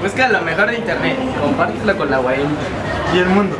Busca lo mejor de internet, compártelo con la guay. Y el mundo.